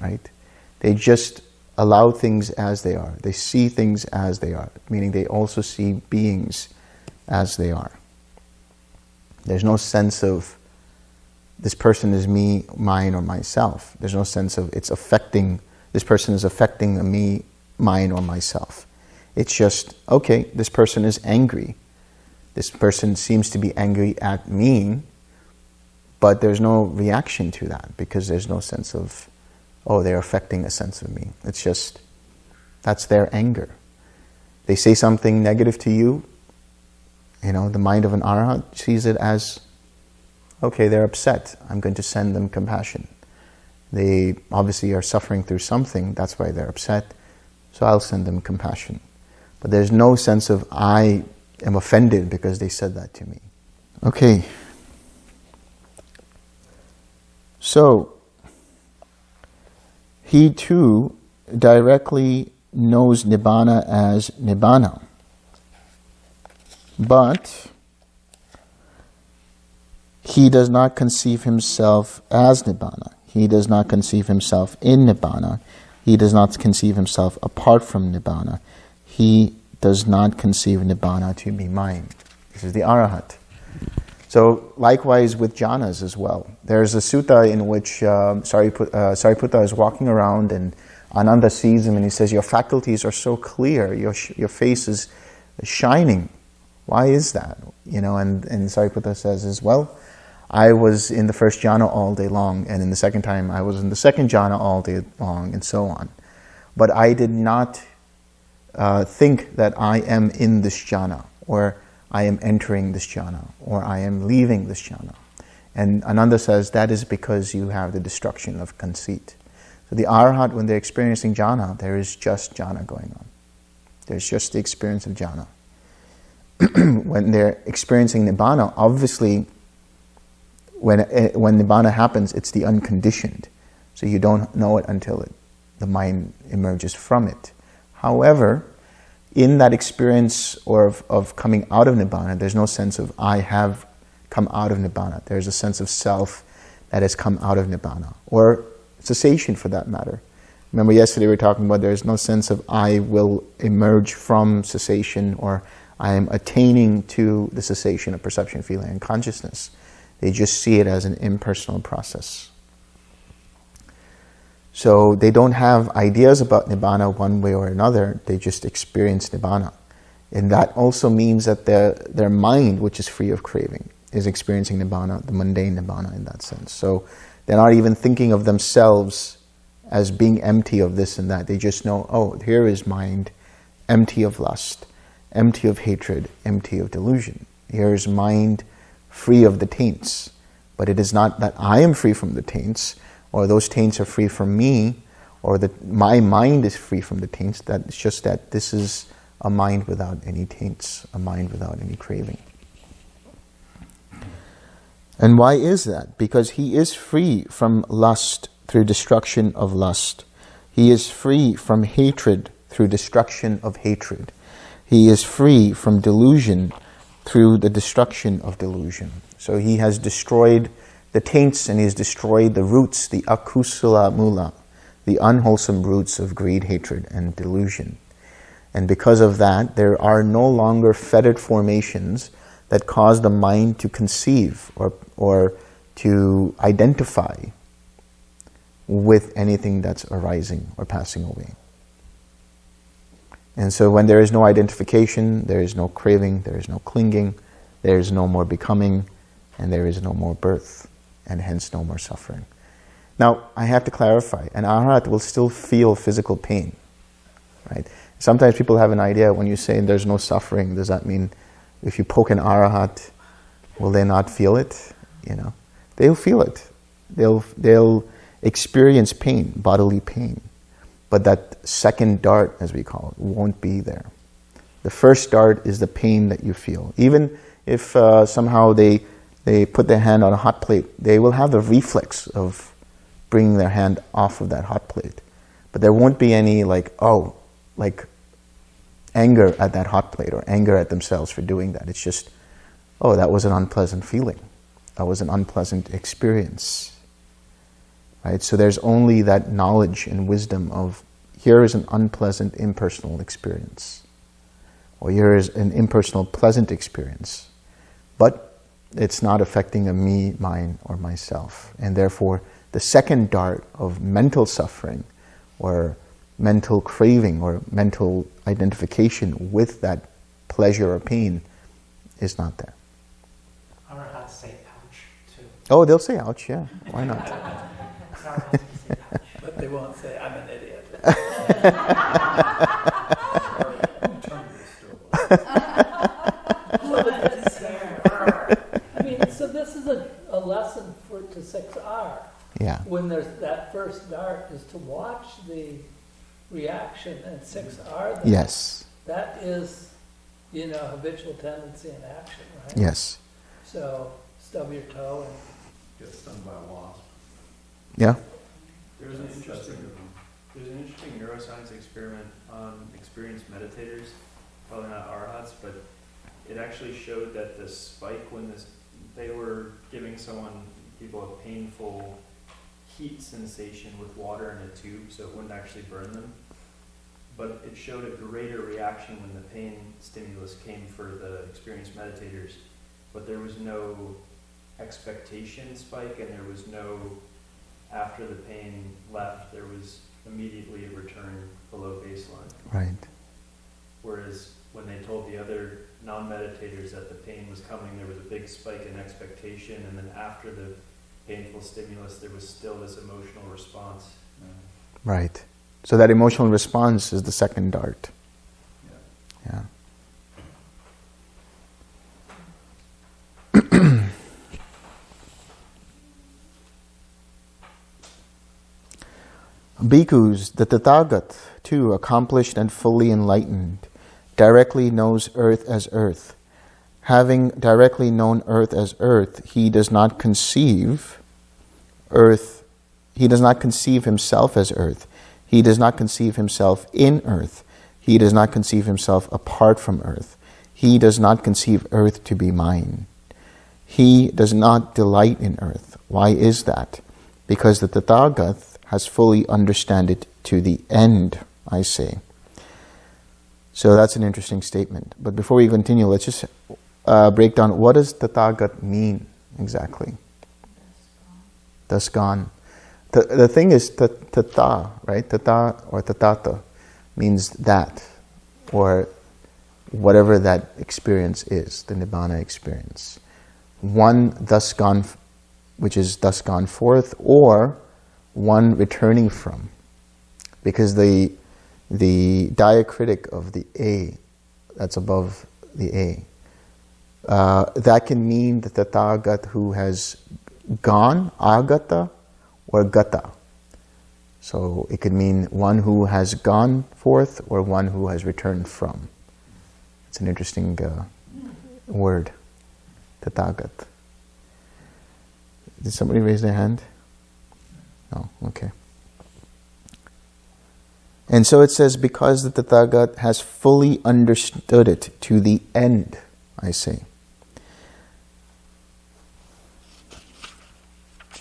Right? They just allow things as they are. They see things as they are, meaning they also see beings as they are. There's no sense of this person is me, mine, or myself. There's no sense of it's affecting, this person is affecting me, mine, or myself. It's just, okay, this person is angry this person seems to be angry at me, but there's no reaction to that because there's no sense of, oh, they're affecting a sense of me. It's just, that's their anger. They say something negative to you, you know, the mind of an arhat sees it as, okay, they're upset. I'm going to send them compassion. They obviously are suffering through something, that's why they're upset, so I'll send them compassion. But there's no sense of I am offended because they said that to me. Okay. So, he too directly knows Nibbana as Nibbana. But he does not conceive himself as Nibbana. He does not conceive himself in Nibbana. He does not conceive himself apart from Nibbana. He does not conceive Nibbana to be mine. This is the Arahat. So likewise with jhanas as well. There's a sutta in which uh, Sariputta, uh, Sariputta is walking around and Ananda sees him and he says, your faculties are so clear, your, your face is shining. Why is that? You know, and, and Sariputta says as well, I was in the first jhana all day long, and in the second time I was in the second jhana all day long, and so on. But I did not uh, think that I am in this jhana, or I am entering this jhana, or I am leaving this jhana. And Ananda says that is because you have the destruction of conceit. So the arhat, when they're experiencing jhana, there is just jhana going on. There's just the experience of jhana. when they're experiencing nibbana, obviously, when, eh, when nibbana happens, it's the unconditioned. So you don't know it until it, the mind emerges from it. However, in that experience or of, of coming out of nibbana, there's no sense of I have come out of nibbana. There's a sense of self that has come out of nibbana, or cessation for that matter. Remember yesterday we were talking about there's no sense of I will emerge from cessation or I am attaining to the cessation of perception, feeling, and consciousness. They just see it as an impersonal process. So they don't have ideas about Nibbana one way or another, they just experience Nibbana. And that also means that their, their mind, which is free of craving, is experiencing Nibbana, the mundane Nibbana in that sense. So they're not even thinking of themselves as being empty of this and that. They just know, oh, here is mind empty of lust, empty of hatred, empty of delusion. Here is mind free of the taints. But it is not that I am free from the taints, or those taints are free from me, or that my mind is free from the taints. That it's just that this is a mind without any taints, a mind without any craving. And why is that? Because he is free from lust through destruction of lust. He is free from hatred through destruction of hatred. He is free from delusion through the destruction of delusion. So he has destroyed the taints and he has destroyed the roots, the akusala mula, the unwholesome roots of greed, hatred, and delusion. And because of that, there are no longer fetid formations that cause the mind to conceive or, or to identify with anything that's arising or passing away. And so when there is no identification, there is no craving, there is no clinging, there is no more becoming, and there is no more birth, and hence no more suffering. Now, I have to clarify, an arhat will still feel physical pain, right? Sometimes people have an idea when you say there's no suffering, does that mean if you poke an arahat, will they not feel it? You know, they'll feel it. They'll, they'll experience pain, bodily pain. But that second dart, as we call it, won't be there. The first dart is the pain that you feel. Even if uh, somehow they, they put their hand on a hot plate, they will have the reflex of bringing their hand off of that hot plate. But there won't be any like, oh, like anger at that hot plate or anger at themselves for doing that. It's just, oh, that was an unpleasant feeling. That was an unpleasant experience. Right? So there's only that knowledge and wisdom of here is an unpleasant, impersonal experience. Or here is an impersonal, pleasant experience. But it's not affecting a me, mine, or myself. And therefore, the second dart of mental suffering or mental craving or mental identification with that pleasure or pain is not there. Arahats say ouch too. Oh, they'll say ouch, yeah. Why not? Arahats say ouch. But they won't say, I'm an idiot. I mean, so this is a, a lesson for to 6R. Yeah. When there's that first dart is to watch the reaction and 6R. then Yes. That is, you know, habitual tendency in action, right? Yes. So stub your toe and Get stung by a wasp. Yeah? There was an interesting, there's an interesting neuroscience experiment on experienced meditators, probably not arhats, but it actually showed that the spike when this, they were giving someone, people a painful heat sensation with water in a tube, so it wouldn't actually burn them. But it showed a greater reaction when the pain stimulus came for the experienced meditators, but there was no expectation spike and there was no after the pain left, there was immediately a return below baseline. Right. Whereas when they told the other non-meditators that the pain was coming, there was a big spike in expectation, and then after the painful stimulus, there was still this emotional response. Right. So that emotional response is the second dart. Yeah. Bhikkhus, the Tathagat, too, accomplished and fully enlightened, directly knows earth as earth. Having directly known earth as earth, he does not conceive earth, he does not conceive himself as earth. He does not conceive himself in earth. He does not conceive himself apart from earth. He does not conceive earth to be mine. He does not delight in earth. Why is that? Because the Tathagat has fully understood it to the end, I say. So that's an interesting statement. But before we continue, let's just uh, break down what does Tathagat mean exactly? Thus gone. The, the thing is tata, right? Tata or tatata means that, or whatever that experience is, the Nibbana experience. One thus gone, which is thus gone forth, or one returning from. Because the, the diacritic of the A, that's above the A, uh, that can mean the Tathagat who has gone, agata, or gata. So it could mean one who has gone forth or one who has returned from. It's an interesting uh, word, tathagat. Did somebody raise their hand? No, okay. And so it says, because the Tathagat has fully understood it to the end, I say.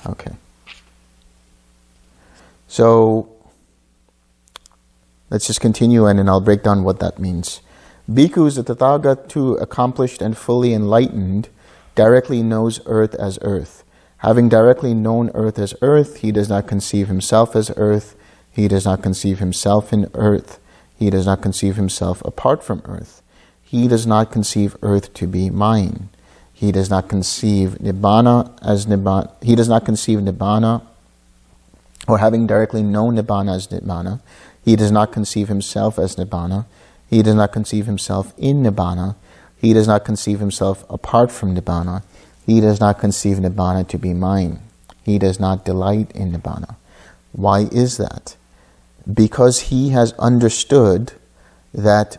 Okay. So let's just continue and then I'll break down what that means. Bhikkhus, the Tathagat too, accomplished and fully enlightened, directly knows earth as earth. Having directly known earth as earth, he does not conceive himself as earth, he does not conceive himself in earth, he does not conceive himself apart from earth. He does not conceive earth to be mine. He does not conceive Nibbana as Nibbana. He does not conceive Nibbana or having directly known Nibbana as Nibbana. He does not conceive himself as Nibbana. He does not conceive himself in Nibbana. He does not conceive himself apart from Nibbana. He does not conceive Nibbana to be mine. He does not delight in Nibbana. Why is that? Because he has understood that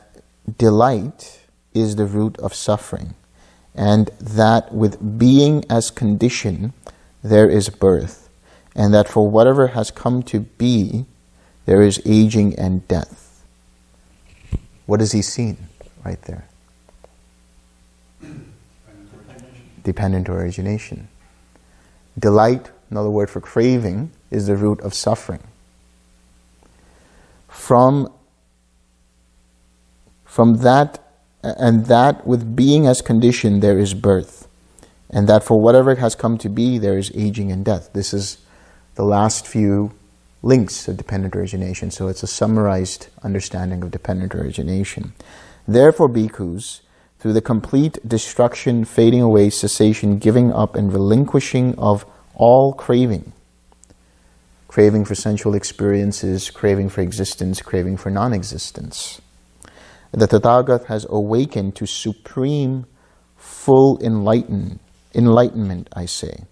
delight is the root of suffering and that with being as condition there is birth and that for whatever has come to be there is aging and death. What has he seen right there? Dependent origination. Delight, another word for craving, is the root of suffering. From, from that, and that with being as condition there is birth. And that for whatever has come to be, there is aging and death. This is the last few links of dependent origination. So it's a summarized understanding of dependent origination. Therefore, bhikkhus, through the complete destruction, fading away, cessation, giving up, and relinquishing of all craving, craving for sensual experiences, craving for existence, craving for non-existence, the Tathagat has awakened to supreme, full enlighten, enlightenment, I say.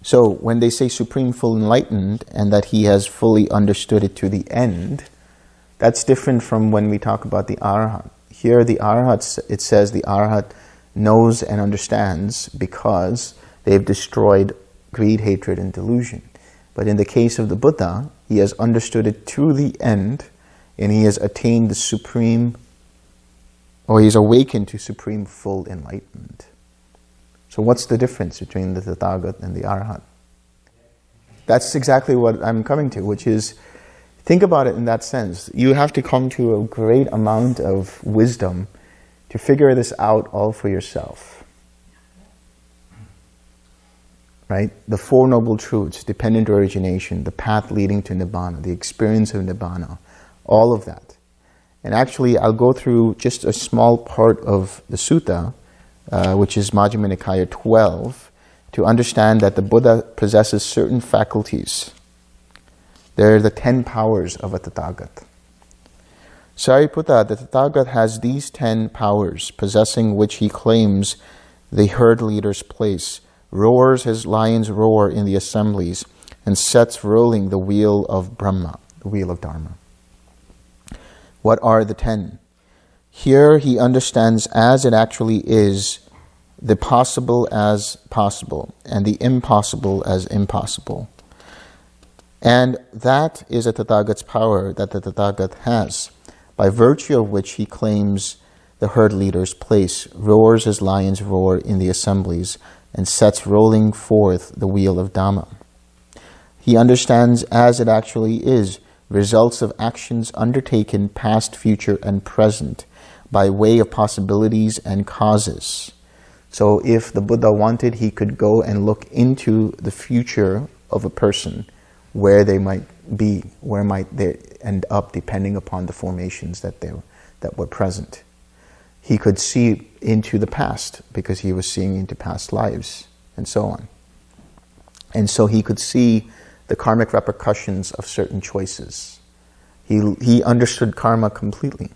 So when they say supreme, full enlightened, and that he has fully understood it to the end, that's different from when we talk about the Arhat. Here the Arhat, it says the Arhat knows and understands because they've destroyed greed, hatred, and delusion. But in the case of the Buddha, he has understood it to the end and he has attained the supreme, or he's awakened to supreme full enlightenment. So what's the difference between the Tathagat and the Arhat? That's exactly what I'm coming to, which is, think about it in that sense. You have to come to a great amount of wisdom to figure this out all for yourself. Right? The Four Noble Truths, dependent origination, the path leading to Nibbana, the experience of Nibbana, all of that. And actually, I'll go through just a small part of the sutta, uh, which is Majjhima Nikaya 12, to understand that the Buddha possesses certain faculties. They're the ten powers of a Tathagat. Sariputta, the Tathagat has these ten powers, possessing which he claims the herd leader's place, roars his lion's roar in the assemblies, and sets rolling the wheel of Brahma, the wheel of Dharma. What are the ten? Here he understands as it actually is the possible as possible and the impossible as impossible. And that is a Tathagat's power that the Tathagat has, by virtue of which he claims the herd leader's place, roars his lion's roar in the assemblies, and sets rolling forth the wheel of Dhamma. He understands as it actually is results of actions undertaken past, future, and present by way of possibilities and causes. So if the Buddha wanted, he could go and look into the future of a person, where they might be, where might they end up, depending upon the formations that, they, that were present. He could see into the past, because he was seeing into past lives, and so on. And so he could see the karmic repercussions of certain choices. He, he understood karma completely.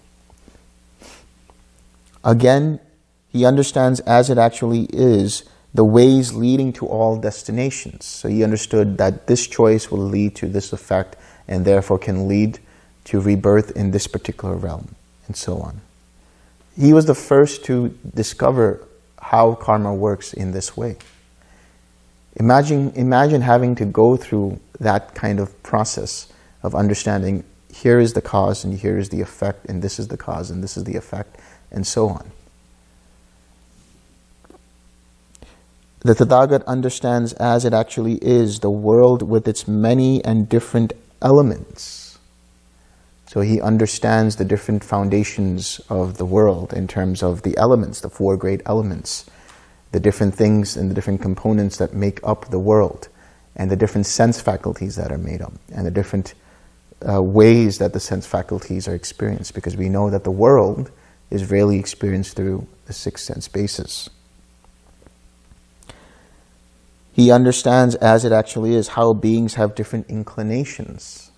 Again, he understands as it actually is the ways leading to all destinations. So he understood that this choice will lead to this effect and therefore can lead to rebirth in this particular realm, and so on. He was the first to discover how karma works in this way. Imagine, imagine having to go through that kind of process of understanding here is the cause and here is the effect and this is the cause and this is the effect and so on. The Tathagat understands as it actually is the world with its many and different elements. So he understands the different foundations of the world in terms of the elements, the four great elements, the different things and the different components that make up the world, and the different sense faculties that are made up, and the different uh, ways that the sense faculties are experienced, because we know that the world is really experienced through the six sense bases. He understands as it actually is how beings have different inclinations.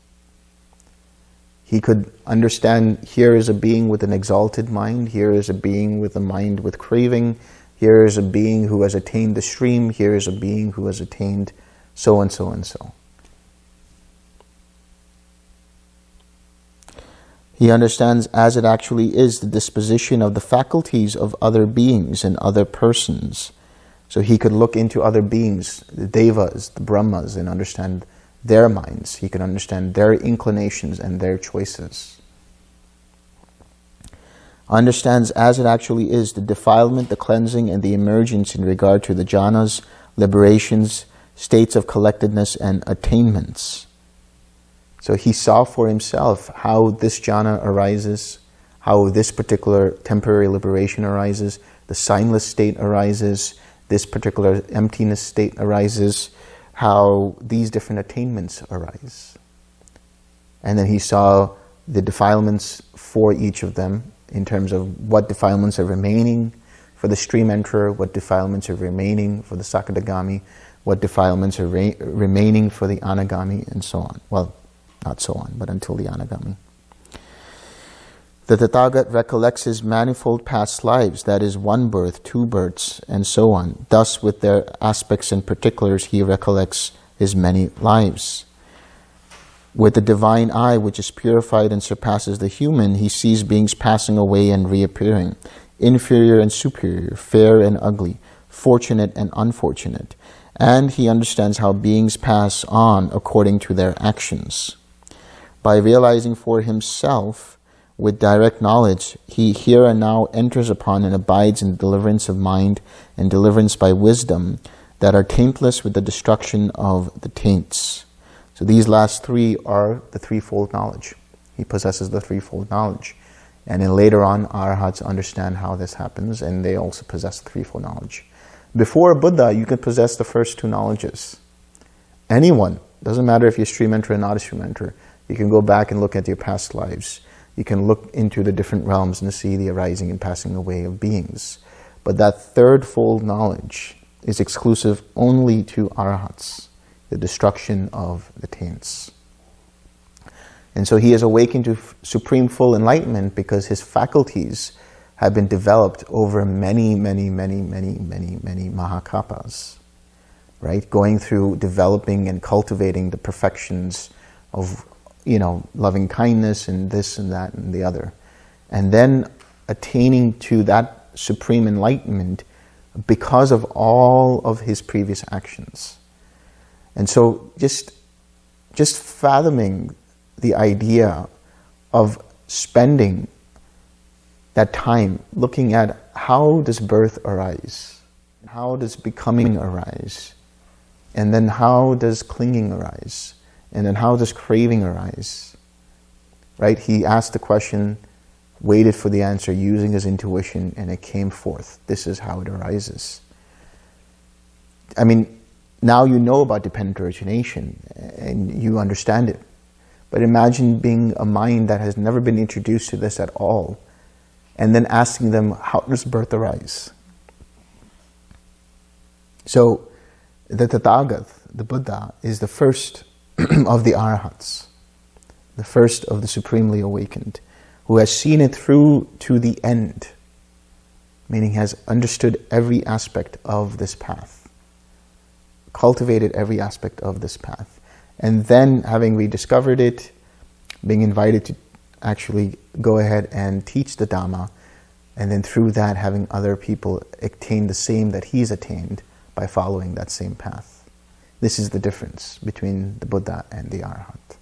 He could understand here is a being with an exalted mind, here is a being with a mind with craving, here is a being who has attained the stream, here is a being who has attained so and so and so. He understands as it actually is the disposition of the faculties of other beings and other persons. So he could look into other beings, the devas, the brahmas, and understand their minds. He can understand their inclinations and their choices. Understands as it actually is the defilement, the cleansing, and the emergence in regard to the jhanas, liberations, states of collectedness, and attainments. So he saw for himself how this jhana arises, how this particular temporary liberation arises, the signless state arises, this particular emptiness state arises, how these different attainments arise. And then he saw the defilements for each of them in terms of what defilements are remaining for the stream enterer, what defilements are remaining for the Sakadagami, what defilements are re remaining for the Anagami, and so on. Well, not so on, but until the Anagami. The Tathagat recollects his manifold past lives, that is, one birth, two births, and so on. Thus, with their aspects and particulars, he recollects his many lives. With the divine eye, which is purified and surpasses the human, he sees beings passing away and reappearing, inferior and superior, fair and ugly, fortunate and unfortunate. And he understands how beings pass on according to their actions. By realizing for himself with direct knowledge, he here and now enters upon and abides in deliverance of mind and deliverance by wisdom that are taintless with the destruction of the taints. So these last three are the threefold knowledge. He possesses the threefold knowledge. And then later on, arhats understand how this happens, and they also possess threefold knowledge. Before Buddha, you can possess the first two knowledges. Anyone, doesn't matter if you're stream enterer or not a stream enterer, you can go back and look at your past lives You can look into the different realms and see the arising and passing away of beings. But that third fold knowledge is exclusive only to arahats, the destruction of the taints. And so he is awakened to supreme full enlightenment because his faculties have been developed over many, many, many, many, many, many mahakappas, right? Going through developing and cultivating the perfections of, you know, loving kindness and this and that and the other. And then attaining to that supreme enlightenment because of all of his previous actions. And so just, just fathoming the idea of spending that time looking at how does birth arise? How does becoming arise? And then how does clinging arise? And then how does craving arise? Right? He asked the question, waited for the answer using his intuition, and it came forth. This is how it arises. I mean, now you know about dependent origination and you understand it. But imagine being a mind that has never been introduced to this at all and then asking them, how does birth arise? So, the Tathagat, the Buddha, is the first of the Arhats, the first of the Supremely Awakened, who has seen it through to the end, meaning has understood every aspect of this path, cultivated every aspect of this path, and then having rediscovered it, being invited to actually go ahead and teach the Dhamma, and then through that having other people attain the same that he's attained by following that same path. This is the difference between the Buddha and the Arhat.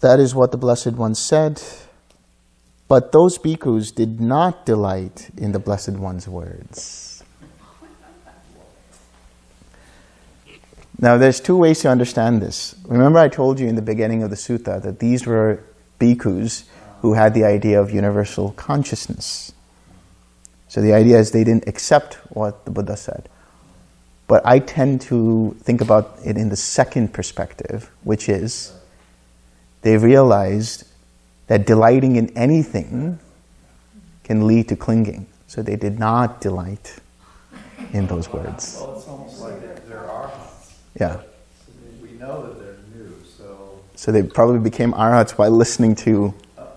That is what the Blessed One said. But those bhikkhus did not delight in the Blessed One's words. Now, there's two ways to understand this. Remember I told you in the beginning of the sutta that these were bhikkhus who had the idea of universal consciousness. So the idea is they didn't accept what the Buddha said. But I tend to think about it in the second perspective, which is they realized that delighting in anything can lead to clinging. So they did not delight in those words. Well, it's almost like are arhats. Yeah. We know that they're new, so So they probably became arhats by listening to, oh,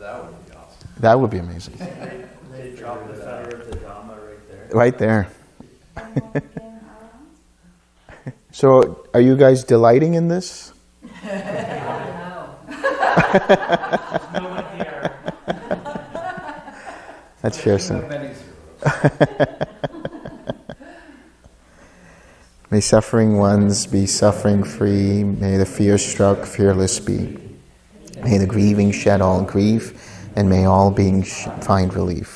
that would be awesome. that would be amazing. They dropped the fetter of the Dhamma right there. Right there. Anyone became arahant? So are you guys delighting in this? No one here. Let's share some. May suffering ones be suffering free. May the fear struck fearless be. May the grieving shed all grief, and may all beings find relief.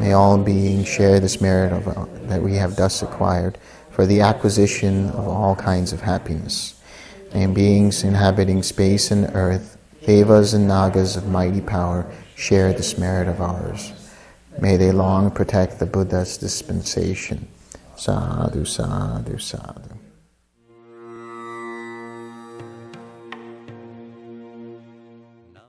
May all beings share this merit of, uh, that we have thus acquired for the acquisition of all kinds of happiness. May beings inhabiting space and earth, devas and nagas of mighty power, share this merit of ours. May they long protect the Buddha's dispensation. Sadhu, sadhu, sadhu.